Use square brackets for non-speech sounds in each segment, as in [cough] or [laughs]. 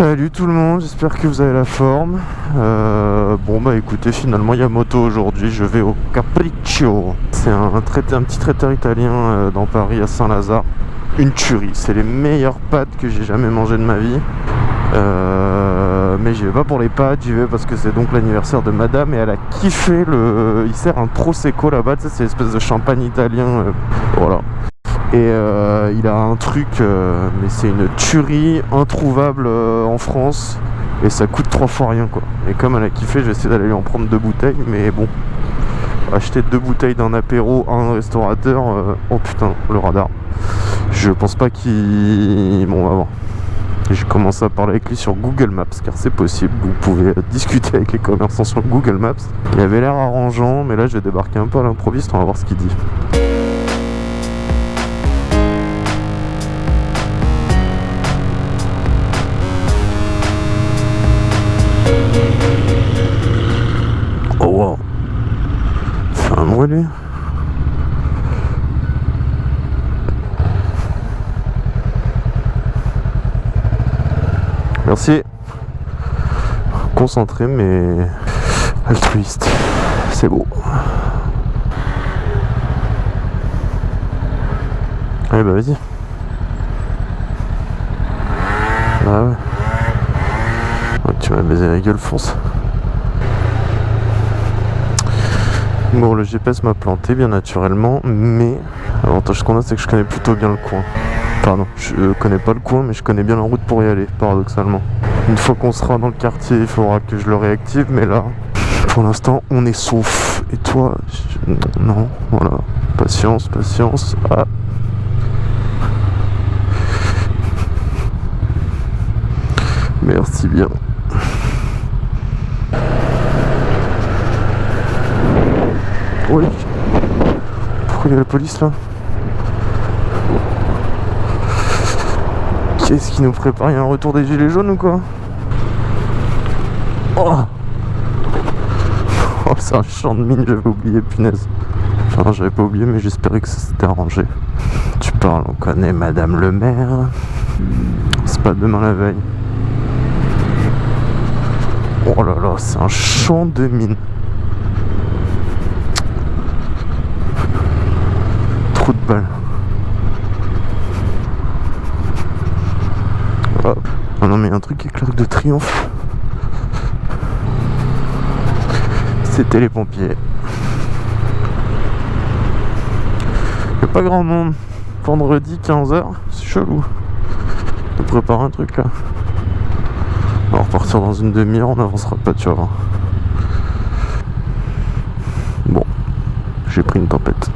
Salut tout le monde, j'espère que vous avez la forme. Euh, bon bah écoutez, finalement il y a moto aujourd'hui, je vais au Capriccio. C'est un, un petit traiteur italien euh, dans Paris à Saint-Lazare. Une tuerie, c'est les meilleures pâtes que j'ai jamais mangées de ma vie. Euh, mais j'y vais pas pour les pâtes, j'y vais parce que c'est donc l'anniversaire de madame et elle a kiffé le... Il sert un prosecco là-bas, tu sais, c'est l'espèce de champagne italien. voilà. Et euh, il a un truc, euh, mais c'est une tuerie introuvable euh, en France. Et ça coûte trois fois rien quoi. Et comme elle a kiffé, je vais essayer d'aller lui en prendre deux bouteilles. Mais bon, acheter deux bouteilles d'un apéro à un restaurateur, oh putain, le radar. Je pense pas qu'il... Bon, on va voir. J'ai commencé à parler avec lui sur Google Maps, car c'est possible. Vous pouvez discuter avec les commerçants sur Google Maps. Il avait l'air arrangeant, mais là je vais débarquer un peu à l'improviste, on va voir ce qu'il dit. Merci. Concentré mais altruiste. C'est beau. Allez bah vas-y. Ah ouais. tu m'as baisé la gueule, fonce. Bon, le GPS m'a planté bien naturellement, mais l'avantage qu'on a, c'est que je connais plutôt bien le coin. Pardon, je connais pas le coin, mais je connais bien la route pour y aller, paradoxalement. Une fois qu'on sera dans le quartier, il faudra que je le réactive, mais là, pour l'instant, on est sauf. Et toi, non, voilà. Patience, patience. Ah. Merci bien. Oui. Pourquoi il y a la police là? Qu'est-ce qui nous prépare Il y a un retour des gilets jaunes ou quoi Oh [laughs] Oh c'est un champ de mine, j'avais oublié, punaise. Enfin j'avais pas oublié mais j'espérais que ça s'était arrangé. [laughs] Tu parles, on connaît Madame le maire. C'est pas demain la veille. Oh là là, c'est un champ de mine. de balles. Oh non mais un truc qui est clair de triomphe. C'était les pompiers. a pas grand monde. Vendredi 15h, c'est chelou. On prépare un truc là. On va repartir dans une demi-heure, on n'avancera pas, tu vois. Bon, j'ai pris une tempête.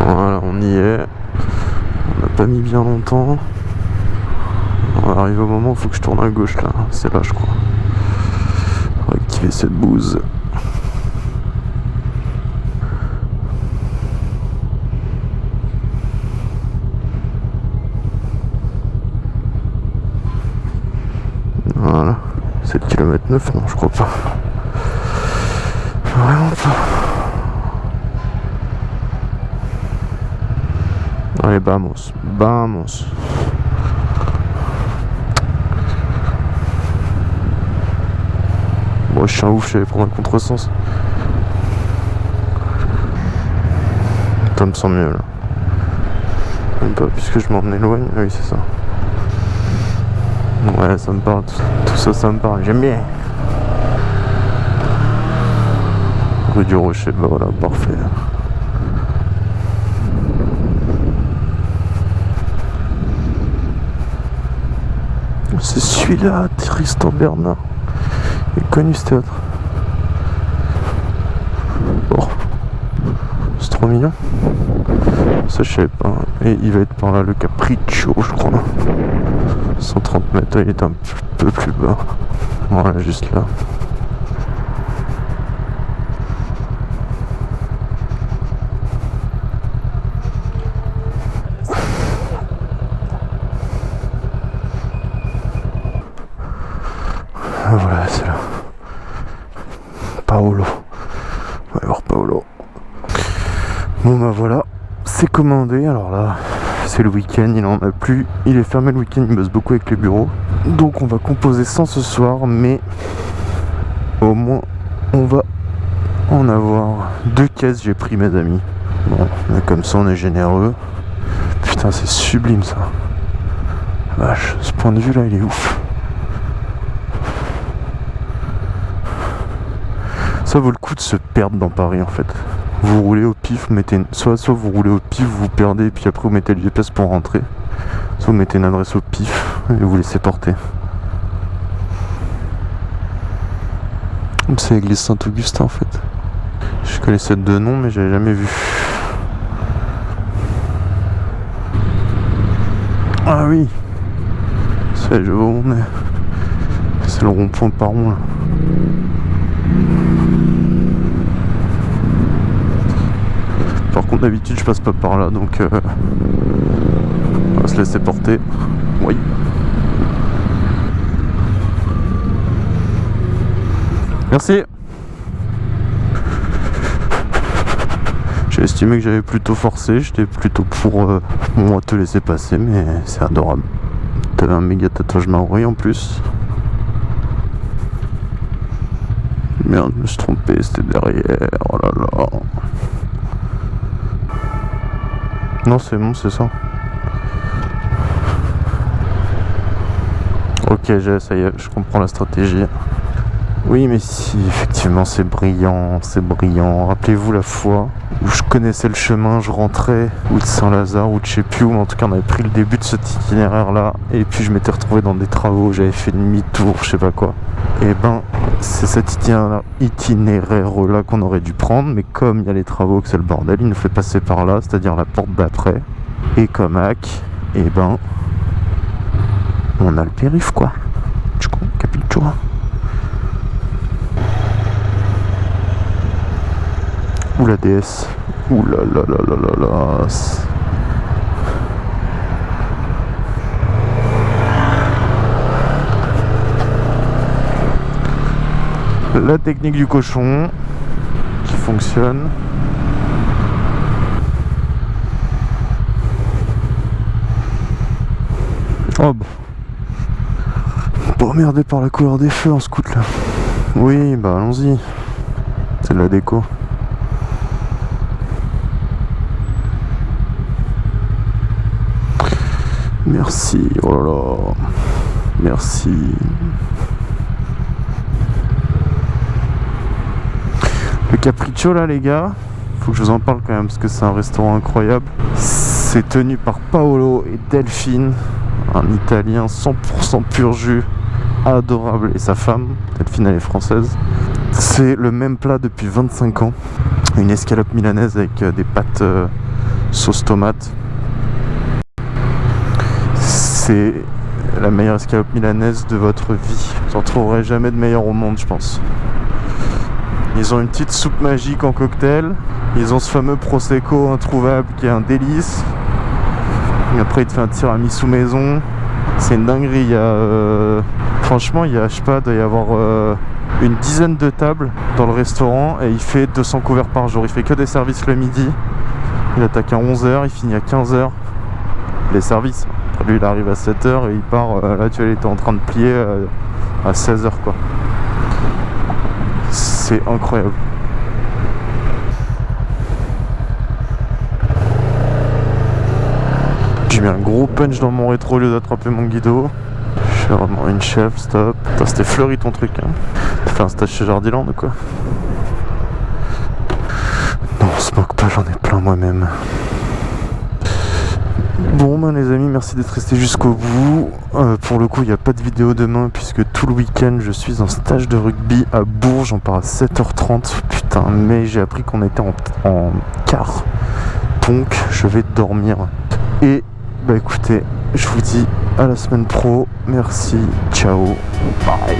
Voilà, on y est. Pas mis bien longtemps. On va arriver au moment où il faut que je tourne à gauche là. C'est là je crois. On activer cette bouse. Voilà. C'est le kilomètre 9 Non, je crois pas. Vraiment pas. Allez, vamos, vamos. Bon, je suis un ouf, je vais prendre un contresens. Ça me sent mieux là. Même pas, puisque je m'en éloigne. Ah oui, c'est ça. Ouais, ça me parle. Tout, ça, ça me parle. J'aime bien. Rue du Rocher, bah voilà, parfait. C'est celui-là, Tristan Bernard. Il est connu ce théâtre. Oh. C'est trop mignon. Ça je savais pas. Et il va être par là le Capriccio je crois. 130 mètres, il est un peu plus bas. Voilà, juste là. Paolo. On va voir Paolo. Bon bah voilà, c'est commandé. Alors là, c'est le week-end, il en a plus. Il est fermé le week-end, il bosse beaucoup avec les bureaux. Donc on va composer sans ce soir, mais au moins on va en avoir deux caisses, j'ai pris mes amis. Bon, comme ça on est généreux. Putain, c'est sublime ça. Vache, ce point de vue là, il est ouf. Ça vaut le coup de se perdre dans Paris en fait. Vous roulez au pif, vous mettez soit, soit vous roulez au pif, vous vous perdez, et puis après vous mettez le GPS pour rentrer. Soit vous mettez une adresse au pif et vous laissez porter. C'est l'église Saint-Augustin en fait. Je connaissais deux noms mais j'avais jamais vu. Ah oui C'est je vois où on est. C'est le rond-point par rond Par contre d'habitude je passe pas par là donc euh, on va se laisser porter. Oui. Merci. J'ai estimé que j'avais plutôt forcé, j'étais plutôt pour euh, moi te laisser passer, mais c'est adorable. T'avais un méga tatouage maori en plus. Merde, je me suis trompé, c'était derrière. Oh là là. Non, c'est bon, c'est ça. Ok, ça y est, je comprends la stratégie. Oui, mais si, effectivement, c'est brillant, c'est brillant. Rappelez-vous la fois où je connaissais le chemin, je rentrais ou de Saint-Lazare ou de je sais plus où, mais en tout cas, on avait pris le début de cet itinéraire-là, et puis je m'étais retrouvé dans des travaux, j'avais fait demi-tour, je sais pas quoi. Et ben, c'est cet itinéraire-là qu'on aurait dû prendre, mais comme il y a les travaux, que c'est le bordel, il nous fait passer par là, c'est-à-dire la porte d'après. Et comme hack, et ben, on a le périph' quoi. Tu vois Ouh la DS. Ouh là là là là là là. La technique du cochon qui fonctionne. Oh bon. Pas emmerdé par la couleur des feux en scout là. Oui, bah allons-y. C'est de la déco. Merci, oh là là, merci. Le Capriccio là les gars, faut que je vous en parle quand même parce que c'est un restaurant incroyable. C'est tenu par Paolo et Delphine, un italien 100% pur jus, adorable, et sa femme, Delphine elle est française. C'est le même plat depuis 25 ans, une escalope milanaise avec euh, des pâtes euh, sauce tomate c'est la meilleure escalope milanaise de votre vie. Vous en trouverez jamais de meilleur au monde, je pense. Ils ont une petite soupe magique en cocktail. Ils ont ce fameux Prosecco introuvable qui est un délice. Et après, il te fait un tiramisu maison. C'est une dinguerie. Il euh, franchement, il y a, je sais pas, doit y avoir euh, une dizaine de tables dans le restaurant et il fait 200 couverts par jour. Il fait que des services le midi. Il attaque à 11h, il finit à 15h. Les services. Lui, il arrive à 7h et il part. Euh, là, tu vois, il était en train de plier à 16h, quoi. C'est incroyable. J'ai mis un gros punch dans mon rétro au lieu d'attraper mon guido. Je suis vraiment une chef, stop. C'était fleuri ton truc, hein. T'as fait un stage chez Jardiland ou quoi? Non, on se moque pas, j'en ai plein moi-même. Bon ben les amis merci d'être resté jusqu'au bout. Euh, Pour le coup il n'y a pas de vidéo demain puisque tout le week-end je suis en stage de rugby à Bourges. On part à 7h30 Putain mais j'ai appris qu'on était en, en quart. Donc je vais dormir. Et bah écoutez je vous dis à la semaine pro. Merci Ciao Bye